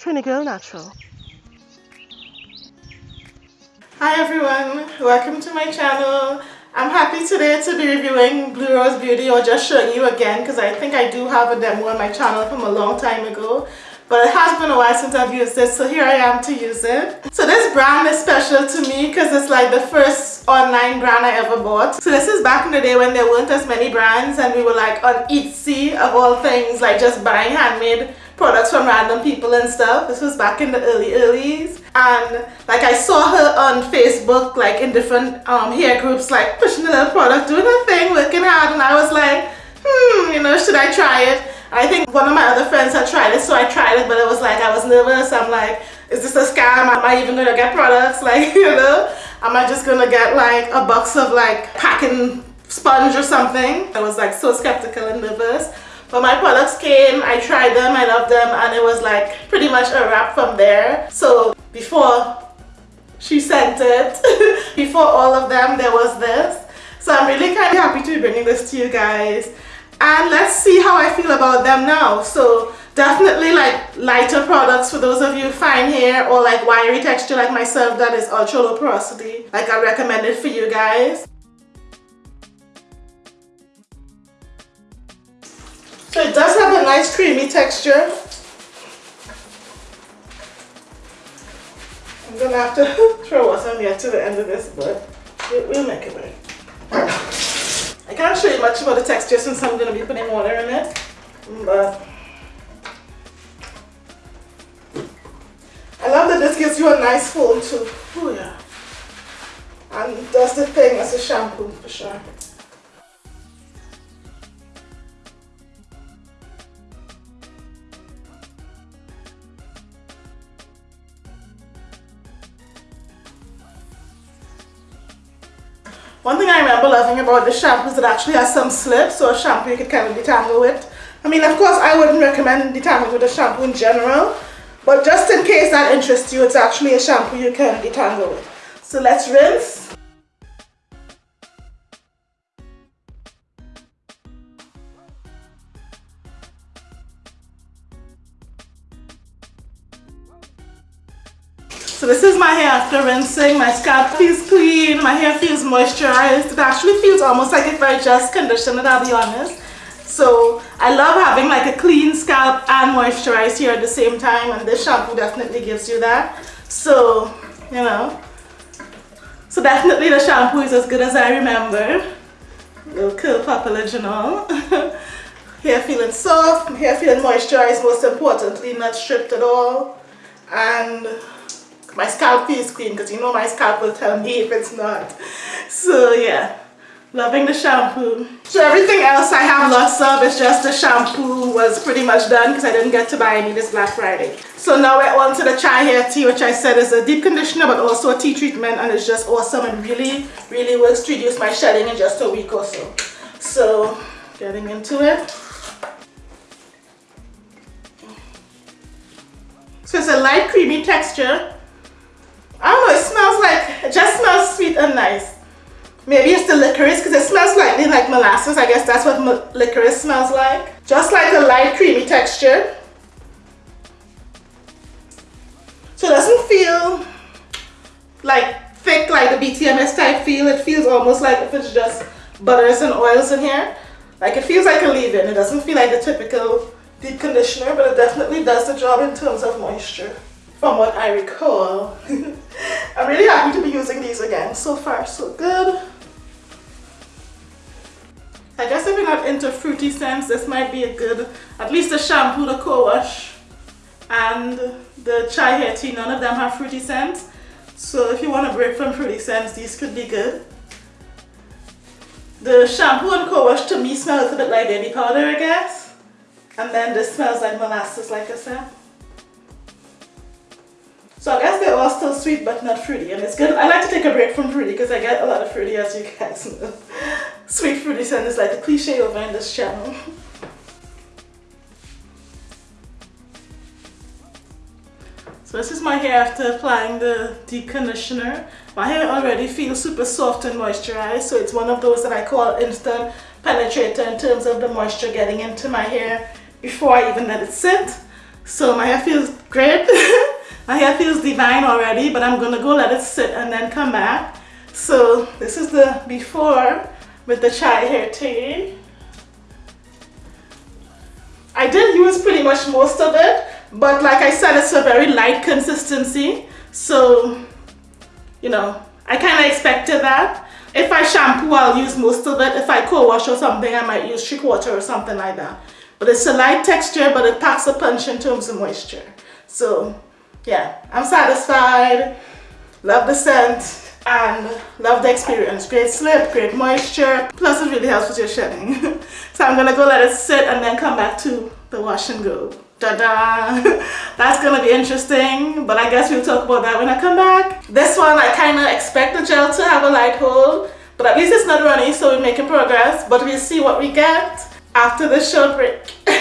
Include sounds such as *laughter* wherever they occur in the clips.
Trini Girl Natural. Hi everyone, welcome to my channel. I'm happy today to be reviewing Blue Rose Beauty or just showing you again because I think I do have a demo on my channel from a long time ago but it has been a while since I've used it so here I am to use it. So this brand is special to me because it's like the first online brand I ever bought. So this is back in the day when there weren't as many brands and we were like on Etsy of all things like just buying handmade products from random people and stuff. This was back in the early earlys and like I saw her on Facebook like in different um, hair groups like pushing little product doing her thing working hard and I was like hmm you know should I try it I think one of my other friends had tried it, so I tried it, but it was like I was nervous. I'm like, is this a scam? Am I even gonna get products? *laughs* Like, you know, am I just gonna get like a box of like packing sponge or something? I was like so skeptical and nervous. But my products came, I tried them, I loved them, and it was like pretty much a wrap from there. So before she sent it, *laughs* before all of them, there was this. So I'm really kind of happy to be bringing this to you guys and let's see how I feel about them now so definitely like lighter products for those of you fine hair or like wiry texture like myself that is ultra low porosity like I recommend it for you guys so it does have a nice creamy texture I'm gonna have to *laughs* throw what's on here to the end of this but we'll make it work I can't show you much about the texture since I'm to be putting water in it, but I love that this gives you a nice foam too. Oh yeah. And does the thing as a shampoo for sure. Loving about the shampoo is it actually has some slip, so a shampoo you could kind of detangle with. I mean, of course, I wouldn't recommend detangling with a shampoo in general, but just in case that interests you, it's actually a shampoo you can detangle with. So let's rinse. So this is my hair after rinsing. My scalp feels clean. My hair feels moisturized. It actually feels almost like if I just conditioned it, I'll be honest. So I love having like a clean scalp and moisturized hair at the same time and this shampoo definitely gives you that. So, you know. So definitely the shampoo is as good as I remember. Little curl pop original. *laughs* hair feeling soft, hair feeling moisturized most importantly, not stripped at all. And my scalp feels clean because you know my scalp will tell me if it's not. So yeah, loving the shampoo. So everything else I have lots of, it's just the shampoo was pretty much done because I didn't get to buy any this Black Friday. So now we're on to the chai hair tea which I said is a deep conditioner but also a tea treatment and it's just awesome and really, really works to reduce my shedding in just a week or so. So getting into it. So it's a light creamy texture I don't know, it smells like, it just smells sweet and nice. Maybe it's the licorice because it smells slightly like molasses. I guess that's what licorice smells like. Just like a light creamy texture. So it doesn't feel like thick like the BTMS type feel. It feels almost like if it's just butters and oils in here. Like it feels like a leave-in. It doesn't feel like the typical deep conditioner, but it definitely does the job in terms of moisture from what I recall. *laughs* I'm really happy to be using these again. So far, so good. I guess if you're not into fruity scents, this might be a good, at least the shampoo, the co-wash, and the chai hair tea, none of them have fruity scents. So if you want to break from fruity scents, these could be good. The shampoo and co-wash to me smells a bit like baby powder, I guess. And then this smells like molasses, like I said. So I guess they're all still sweet but not fruity and it's good. I like to take a break from fruity because I get a lot of fruity as you guys know. *laughs* Sweet fruity scent is like a cliche over in this channel. *laughs* So this is my hair after applying the deep conditioner. My hair already feels super soft and moisturized so it's one of those that I call instant penetrator in terms of the moisture getting into my hair before I even let it sit. So my hair feels great. *laughs* my hair feels divine already, but I'm gonna go let it sit and then come back. So this is the before with the chai hair tea. I did use pretty much most of it, but like I said, it's a very light consistency. So, you know, I kind of expected that. If I shampoo, I'll use most of it. If I co-wash or something, I might use three quarter or something like that. But it's a light texture, but it packs a punch in terms of moisture. So, yeah, I'm satisfied. Love the scent and love the experience. Great slip, great moisture, plus it really helps with your shedding. *laughs* so I'm gonna go let it sit and then come back to the wash and go. Da-da! *laughs* That's gonna be interesting, but I guess we'll talk about that when I come back. This one, I kinda expect the gel to have a light hold, but at least it's not runny, so we're making progress, but we'll see what we get after the short break. *laughs*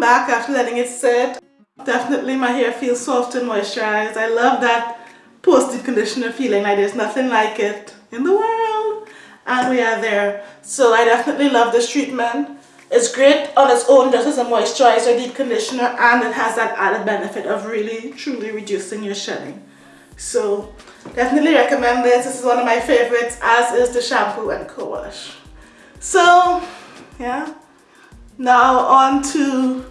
Back after letting it sit. Definitely my hair feels soft and moisturized. I love that post-deep conditioner feeling like there's nothing like it in the world. And we are there. So I definitely love this treatment. It's great on its own just as a moisturizer, deep conditioner, and it has that added benefit of really, truly reducing your shedding. So definitely recommend this. This is one of my favorites, as is the shampoo and co-wash. So, yeah. Now on to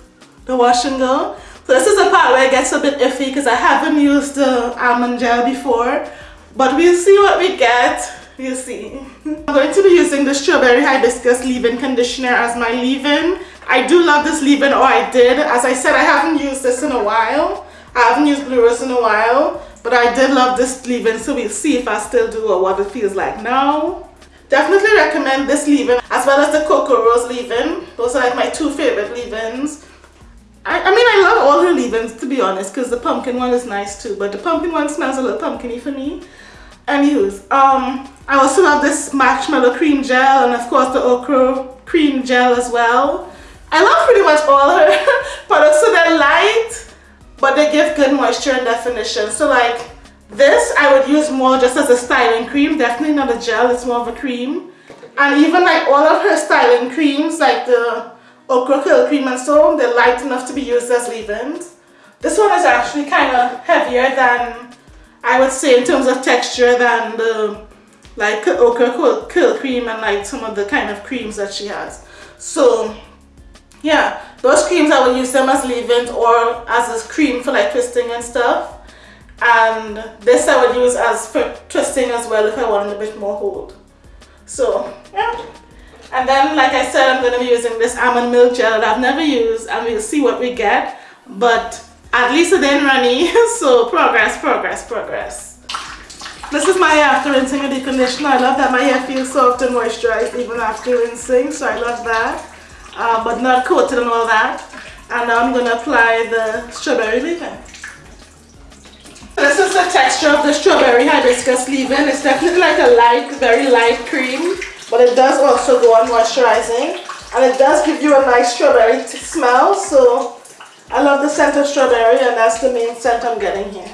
the wash and go. So this is the part where it gets a bit iffy because I haven't used the almond gel before. But we'll see what we get. We'll see. I'm going to be using the Strawberry Hibiscus leave-in conditioner as my leave-in. I do love this leave-in, or I did. As I said, I haven't used this in a while. I haven't used Blue Rose in a while. But I did love this leave-in, so we'll see if I still do or what it feels like now. Definitely recommend this leave-in as well as the Cocoa Rose leave-in. Those are like my two favorite leave-ins. I, I, mean, I love all her leave-ins to be honest because the pumpkin one is nice too. But the pumpkin one smells a little pumpkiny for me. Anywho's, um, I also love this marshmallow cream gel and of course the okra cream gel as well. I love pretty much all her *laughs* products. So they're light, but they give good moisture and definition. So like this I would use more just as a styling cream, definitely not a gel, it's more of a cream. And even like all of her styling creams, like the okra curl cream and so on, they're light enough to be used as leave-ins. This one is actually kind of heavier than, I would say in terms of texture than the like okra curl, cream and like some of the kind of creams that she has. So yeah, those creams I would use them as leave-ins or as a cream for like twisting and stuff and this I would use as for twisting as well if I wanted a bit more hold so yeah. And then like I said I'm going to be using this almond milk gel that I've never used and we'll see what we get. But at least it didn't runny *laughs* so progress progress progress. This is my hair after rinsing conditioner I love that. My hair feels soft and moisturized even after rinsing so I love that. Uh, but not coated and all that. And now I'm going to apply the strawberry leave-in this is the texture of the strawberry hibiscus leave-in. It's definitely like a light, very light cream, but it does also go on moisturizing. And it does give you a nice strawberry smell, so I love the scent of strawberry and that's the main scent I'm getting here.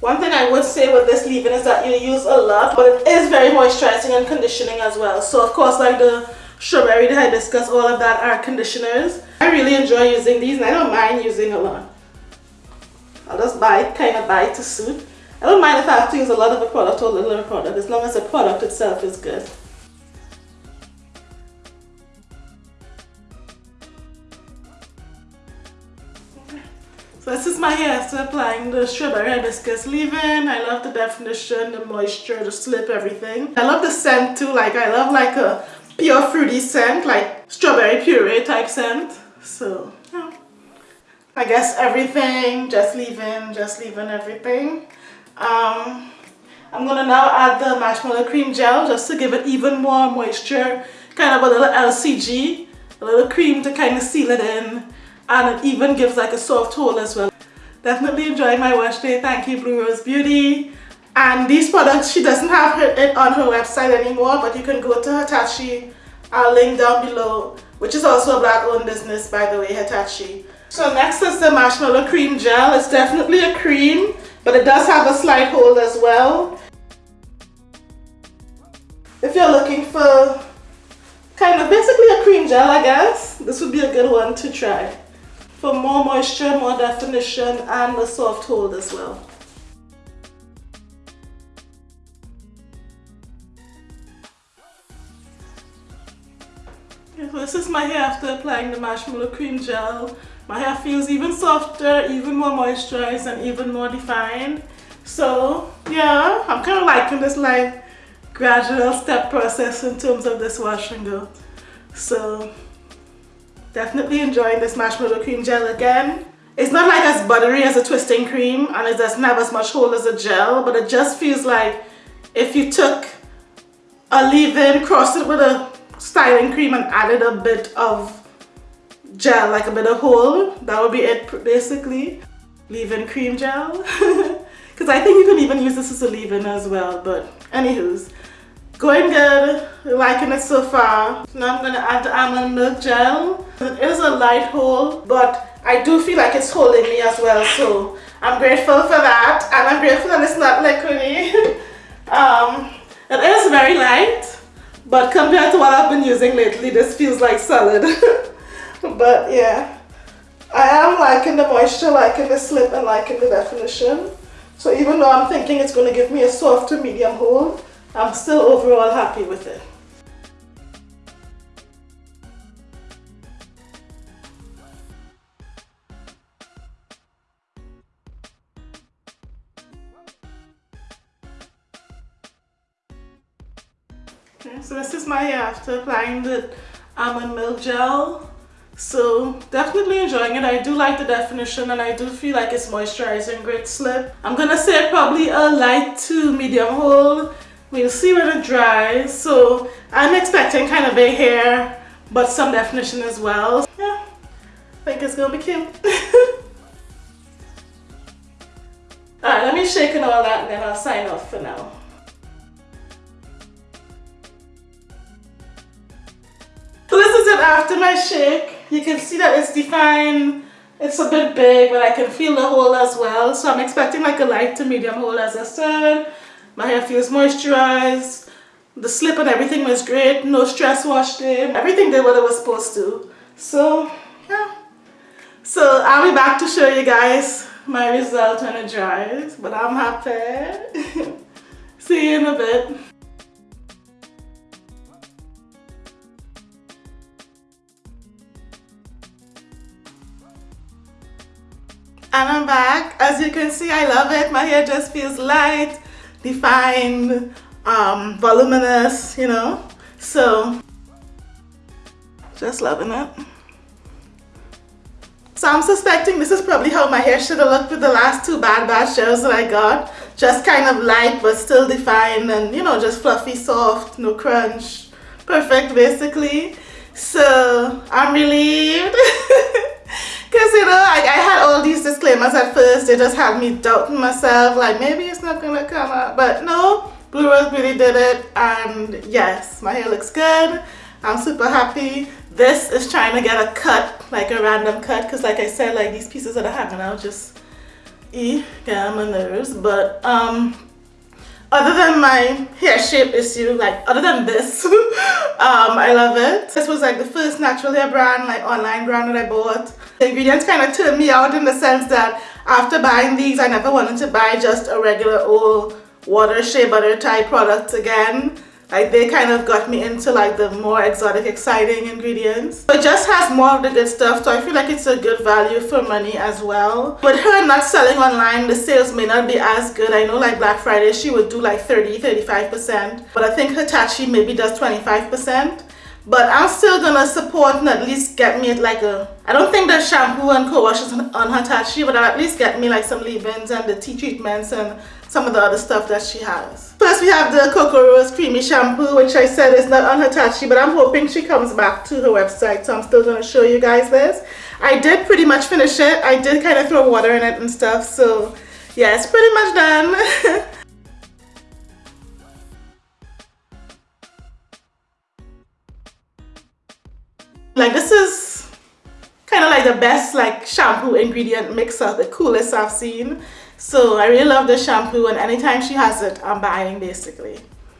One thing I would say with this leave-in is that you use a lot, but it is very moisturizing and conditioning as well. So of course like the strawberry, the hibiscus, all of that are conditioners. I really enjoy using these and I don't mind using a lot. I'll just buy kind of buy to suit. I don't mind if I have to use a lot of a product or a little of a product as long as the product itself is good. So this is my hair after applying the strawberry hibiscus leave-in. I love the definition, the moisture, the slip, everything. I love the scent too. Like I love like a pure fruity scent, like strawberry puree type scent. So. I guess everything, just leave-in, just leave-in everything. Um, I'm gonna now add the marshmallow cream gel just to give it even more moisture, kind of a little LCG, a little cream to kind of seal it in, and it even gives like a soft hold as well. Definitely enjoyed my wash day. Thank you, Blue Rose Beauty. And these products, she doesn't have it on her website anymore, but you can go to Hitachi. I'll link down below, which is also a black-owned business, by the way, Hitachi. So next is the marshmallow cream gel. It's definitely a cream, but it does have a slight hold as well. if you're looking for kind of basically a cream gel I guess, this would be a good one to try. For more moisture, more definition and a soft hold as well. this is my hair after applying the marshmallow cream gel. My hair feels even softer, even more moisturized and even more defined. So yeah, I'm kind of liking this like gradual step process in terms of this wash and go. So definitely enjoying this marshmallow cream gel again. It's not like as buttery as a twisting cream and it doesn't have as much hold as a gel, but it just feels like if you took a leave-in, crossed it with a styling cream and added a bit of gel, like a bit of hold, that would be it basically. Leave-in cream gel. *laughs* Because I think you can even use this as a leave-in as well, but anywho's. Going good, liking it so far. Now I'm going to add the almond milk gel. It is a light hold, but I do feel like it's holding me as well, so I'm grateful for that. And I'm grateful that it's not liquidy. *laughs* um, it is very light, but compared to what I've been using lately, this feels like solid. *laughs* *laughs* but yeah, I am liking the moisture, liking the slip, and liking the definition. So even though I'm thinking it's going to give me a soft to medium hold, I'm still overall happy with it. Okay, so this is my uh, hair after applying the almond milk gel. So definitely enjoying it. I do like the definition and I do feel like it's moisturizing, great slip. I'm gonna say probably a light to medium hold We'll see when it dries. So I'm expecting kind of a hair, but some definition as well. Yeah, I think it's gonna be cute. *laughs* Alright, let me shake and all that and then I'll sign off for now. So this is it after my shake. You can see that it's defined. It's a bit big, but I can feel the hole as well. So I'm expecting like a light to medium hole as I said. My hair feels moisturized. The slip and everything was great. No stress wash day. Everything did what it was supposed to. So, yeah. So I'll be back to show you guys my result when it dries. But I'm happy. *laughs* See you in a bit. And I'm back. As you can see, I love it. My hair just feels light defined, um, voluminous, you know. So, just loving it. So I'm suspecting this is probably how my hair should have looked with the last two Bad Bad shows that I got. Just kind of light but still defined and you know just fluffy, soft, no crunch. Perfect basically. So I'm relieved. *laughs* Because, you know, I, I had all these disclaimers at first. They just had me doubting myself. Like, maybe it's not going to come out. But no, Blue Rose Beauty did it. And yes, my hair looks good. I'm super happy. This is trying to get a cut, like a random cut. Because like I said, like these pieces that are out just e get on my nerves. But um, other than my hair shape issue, like other than this, *laughs* um, I love it. This was like the first natural hair brand, like online brand that I bought. The ingredients kind of turned me out in the sense that after buying these, I never wanted to buy just a regular old water shea butter type product again. Like they kind of got me into like the more exotic, exciting ingredients. It just has more of the good stuff, so I feel like it's a good value for money as well. With her not selling online, the sales may not be as good. I know like Black Friday, she would do like 30, 35%, but I think Hitachi maybe does 25% but I'm still gonna support and at least get me like a I don't think the shampoo and co-wash is on Hitachi but I'll at least get me like some leave-ins and the tea treatments and some of the other stuff that she has. First we have the Cocoa Rose Creamy Shampoo which I said is not on her Hitachi but I'm hoping she comes back to her website so I'm still gonna show you guys this. I did pretty much finish it. I did kind of throw water in it and stuff so yeah it's pretty much done. *laughs* Like this is kind of like the best like shampoo ingredient mixer, the coolest I've seen. So I really love this shampoo and anytime she has it, I'm buying basically.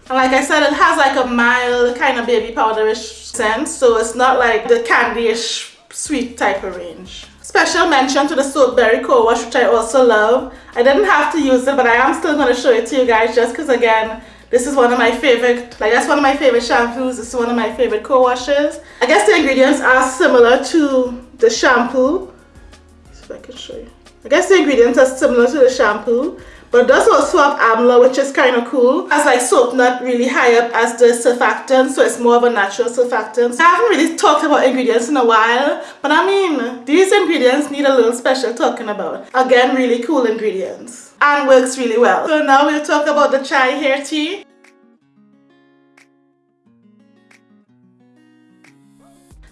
And like I said, it has like a mild kind of baby powderish scent. So it's not like the candyish sweet type of range. Special mention to the soap Soapberry Co-Wash, which I also love. I didn't have to use it, but I am still going to show it to you guys just because, again, this is one of my favorite, like that's one of my favorite shampoos. This is one of my favorite co-washes. I guess the ingredients are similar to the shampoo. Let's see if I can show you. I guess the ingredients are similar to the shampoo. But does also have amla, which is kind of cool. As like soap not really high up as the surfactant, so it's more of a natural surfactant. I haven't really talked about ingredients in a while, but I mean, these ingredients need a little special talking about. Again, really cool ingredients and works really well. So now we'll talk about the chai hair tea.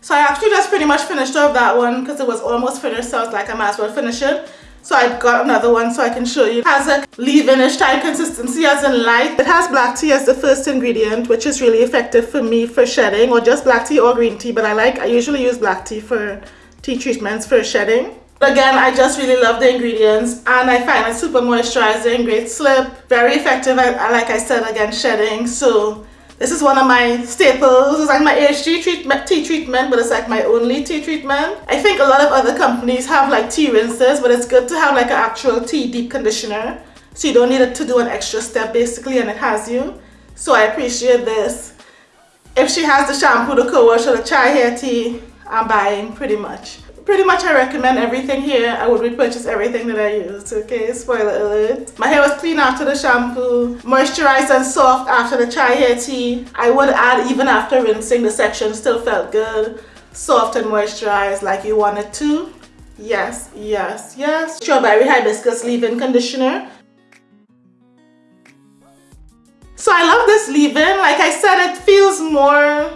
So I actually just pretty much finished off that one because it was almost finished so I was like I might as well finish it. So I've got another one so I can show you. It has a leave-inish type consistency as in light. It has black tea as the first ingredient which is really effective for me for shedding or just black tea or green tea but I like, I usually use black tea for tea treatments for shedding. Again, I just really love the ingredients and I find it super moisturizing, great slip, very effective, like I said, again, shedding. So this is one of my staples. It's like my AHG treatment, tea treatment, but it's like my only tea treatment. I think a lot of other companies have like tea rinses, but it's good to have like an actual tea deep conditioner. So you don't need to do an extra step basically and it has you. So I appreciate this. If she has the shampoo, the co-wash or the chai hair tea, I'm buying pretty much pretty much I recommend everything here. I would repurchase everything that I used, okay? Spoiler alert. My hair was clean after the shampoo, moisturized and soft after the chai hair tea. I would add even after rinsing, the section still felt good. Soft and moisturized like you wanted to. Yes, yes, yes. Strawberry Hibiscus leave-in conditioner. So I love this leave-in. Like I said, it feels more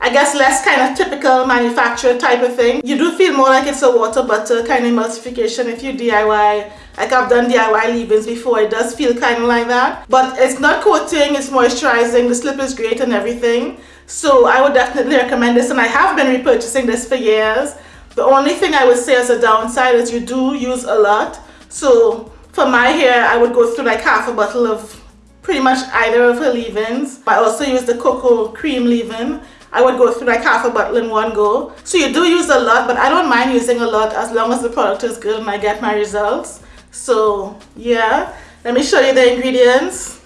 I guess less kind of typical manufacturer type of thing. You do feel more like it's a water butter kind of emulsification if you DIY. Like I've done DIY leave-ins before, it does feel kind of like that. But it's not coating, it's moisturizing, the slip is great and everything. So I would definitely recommend this and I have been repurchasing this for years. The only thing I would say as a downside is you do use a lot. So for my hair, I would go through like half a bottle of pretty much either of her leave-ins. I also use the cocoa cream leave-in I would go through like half a bottle in one go. So you do use a lot, but I don't mind using a lot as long as the product is good and I get my results. So yeah, let me show you the ingredients.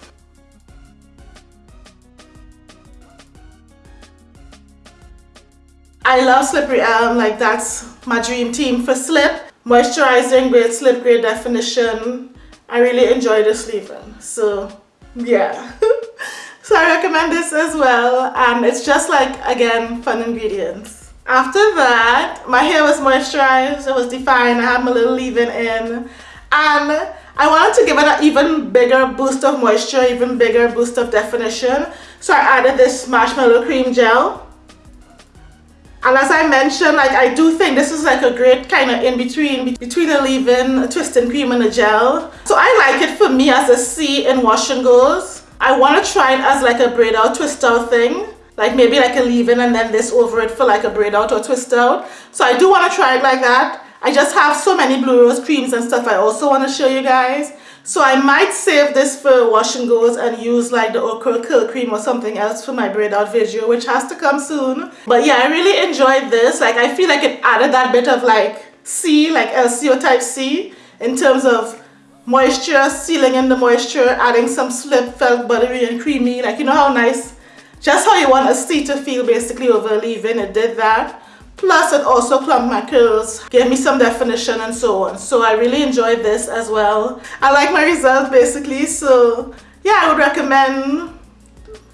I love Slippery Elm, like that's my dream team for slip. Moisturizing, great slip, great definition. I really enjoy this leave-in, so yeah. *laughs* *laughs* So I recommend this as well and it's just like again fun ingredients. After that my hair was moisturized, it was defined, I had my little leave-in in and I wanted to give it an even bigger boost of moisture, even bigger boost of definition. So I added this marshmallow cream gel. And as I mentioned, like I do think this is like a great kind of in-between, between a leave-in, a twisting cream and a gel. So I like it for me as a C in wash and goes. I want to try it as like a braid out twist out thing. Like maybe like a leave-in and then this over it for like a braid out or twist out. So I do want to try it like that. I just have so many blue rose creams and stuff I also want to show you guys. So I might save this for wash and goes and use like the okra curl cream or something else for my braid out video which has to come soon. But yeah I really enjoyed this. Like I feel like it added that bit of like C like LCO type C in terms of moisture, sealing in the moisture, adding some slip, felt buttery and creamy. Like, you know how nice, just how you want a seat to feel basically over leave-in, it did that. Plus, it also plumped my curls, gave me some definition and so on. So I really enjoyed this as well. I like my result basically, so yeah, I would recommend,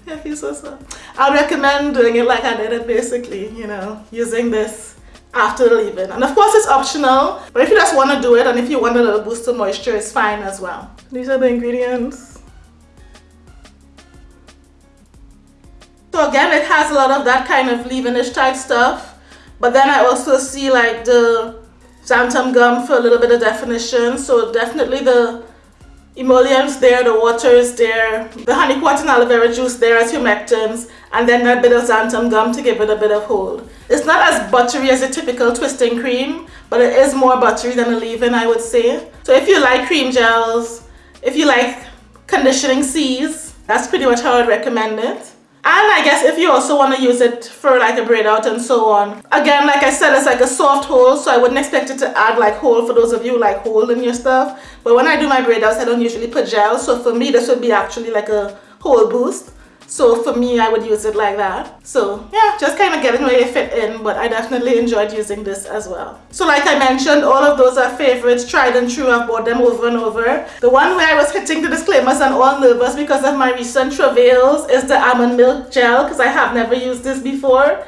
yeah, I feel so so. I would recommend doing it like I did it basically, you know, using this after the leave-in. And of course it's optional but if you just want to do it and if you want a little boost of moisture it's fine as well. These are the ingredients. So again it has a lot of that kind of leave-in-ish type stuff but then I also see like the xanthan gum for a little bit of definition. So definitely the emollients there, the water is there, the honey pot and aloe vera juice there as humectants, and then that bit of xanthan gum to give it a bit of hold. It's not as buttery as a typical twisting cream, but it is more buttery than a leave-in, I would say. So if you like cream gels, if you like conditioning C's, that's pretty much how I'd recommend it. And I guess if you also want to use it for like a braid out and so on. Again, like I said, it's like a soft hold, so I wouldn't expect it to add like hold for those of you like hold in your stuff. But when I do my braid outs, I don't usually put gel, so for me this would be actually like a hold boost. So for me, I would use it like that. So yeah, just kind of getting where they fit in, but I definitely enjoyed using this as well. So like I mentioned, all of those are favorites, tried and true. I've bought them over and over. The one where I was hitting the disclaimers and all nervous because of my recent travails is the almond milk gel because I have never used this before.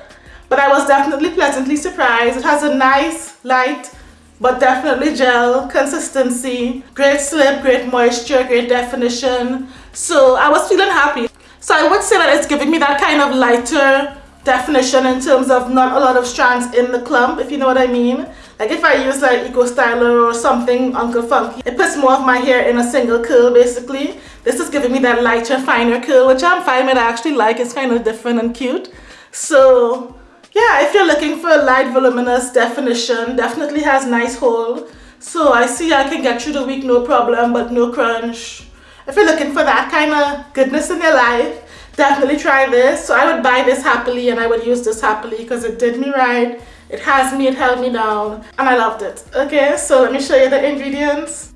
But I was definitely pleasantly surprised. It has a nice, light, but definitely gel consistency, great slip, great moisture, great definition. So I was feeling happy. So I would say that it's giving me that kind of lighter definition in terms of not a lot of strands in the clump, if you know what I mean. Like if I use like Eco Styler or something Uncle Funky, it puts more of my hair in a single curl basically. This is giving me that lighter, finer curl, which I'm fine with. I actually like. It's kind of different and cute. So yeah, if you're looking for a light, voluminous definition, definitely has nice hold. So I see I can get through the week no problem, but no crunch if you're looking for that kind of goodness in your life, definitely try this. So I would buy this happily and I would use this happily because it did me right. It has me, it held me down and I loved it. Okay, so let me show you the ingredients.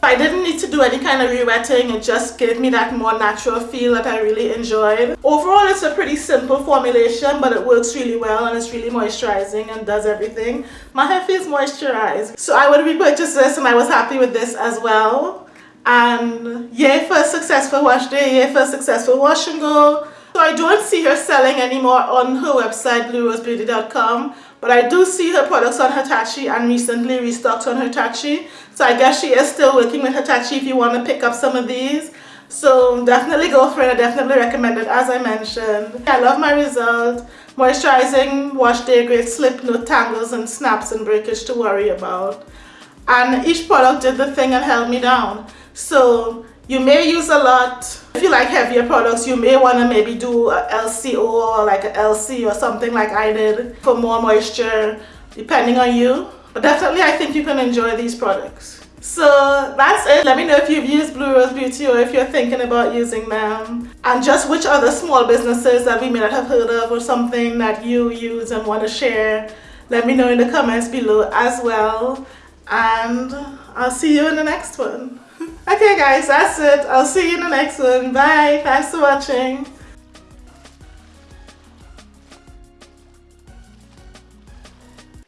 I didn't need to do any kind of re-wetting, it just gave me that more natural feel that I really enjoyed. Overall, it's a pretty simple formulation, but it works really well and it's really moisturizing and does everything. My hair feels moisturized. So I would repurchase this and I was happy with this as well. And yay for a successful wash day, yay for a successful wash and go. So I don't see her selling anymore on her website, bluerosebeauty.com. But I do see her products on Hitachi and recently restocked on Hitachi. So I guess she is still working with Hitachi if you want to pick up some of these. So definitely go for it. I definitely recommend it as I mentioned. I love my result. Moisturizing, wash day, great slip, no tangles and snaps and breakage to worry about. And each product did the thing and held me down. So you may use a lot. If you like heavier products, you may want to maybe do a LCO or like a LC or something like I did for more moisture, depending on you. But definitely I think you can enjoy these products. So that's it. Let me know if you've used Blue Rose Beauty or if you're thinking about using them. And just which other small businesses that we may not have heard of or something that you use and want to share. Let me know in the comments below as well. And I'll see you in the next one. *laughs* Okay guys, that's it. I'll see you in the next one. Bye. Thanks for watching.